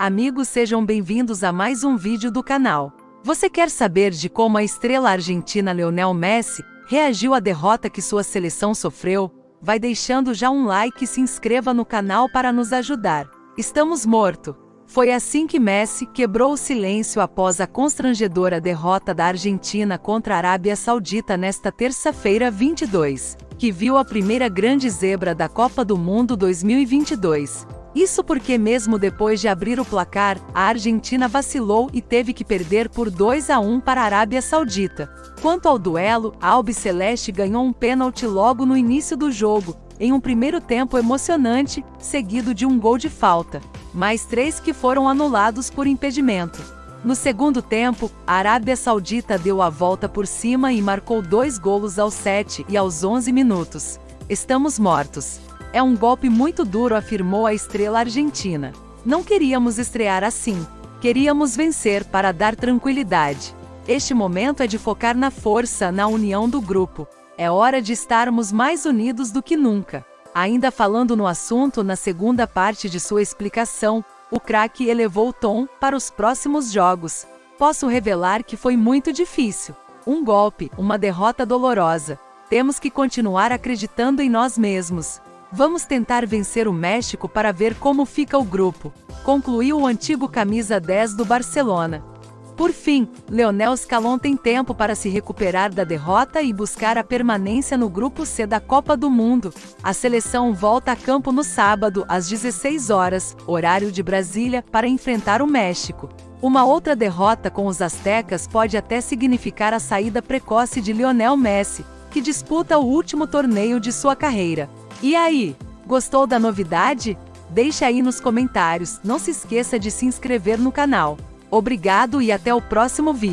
Amigos sejam bem-vindos a mais um vídeo do canal. Você quer saber de como a estrela argentina Lionel Messi reagiu à derrota que sua seleção sofreu? Vai deixando já um like e se inscreva no canal para nos ajudar. Estamos morto. Foi assim que Messi quebrou o silêncio após a constrangedora derrota da Argentina contra a Arábia Saudita nesta terça-feira 22, que viu a primeira grande zebra da Copa do Mundo 2022. Isso porque mesmo depois de abrir o placar, a Argentina vacilou e teve que perder por 2 a 1 para a Arábia Saudita. Quanto ao duelo, a Albiceleste ganhou um pênalti logo no início do jogo, em um primeiro tempo emocionante, seguido de um gol de falta, mais três que foram anulados por impedimento. No segundo tempo, a Arábia Saudita deu a volta por cima e marcou dois golos aos 7 e aos 11 minutos. Estamos mortos. É um golpe muito duro, afirmou a estrela argentina. Não queríamos estrear assim. Queríamos vencer para dar tranquilidade. Este momento é de focar na força, na união do grupo. É hora de estarmos mais unidos do que nunca. Ainda falando no assunto, na segunda parte de sua explicação, o craque elevou o tom para os próximos jogos. Posso revelar que foi muito difícil. Um golpe, uma derrota dolorosa. Temos que continuar acreditando em nós mesmos. Vamos tentar vencer o México para ver como fica o grupo, concluiu o antigo camisa 10 do Barcelona. Por fim, Leonel Scalon tem tempo para se recuperar da derrota e buscar a permanência no grupo C da Copa do Mundo. A seleção volta a campo no sábado, às 16 horas, horário de Brasília, para enfrentar o México. Uma outra derrota com os Aztecas pode até significar a saída precoce de Lionel Messi, que disputa o último torneio de sua carreira. E aí, gostou da novidade? Deixe aí nos comentários, não se esqueça de se inscrever no canal. Obrigado e até o próximo vídeo.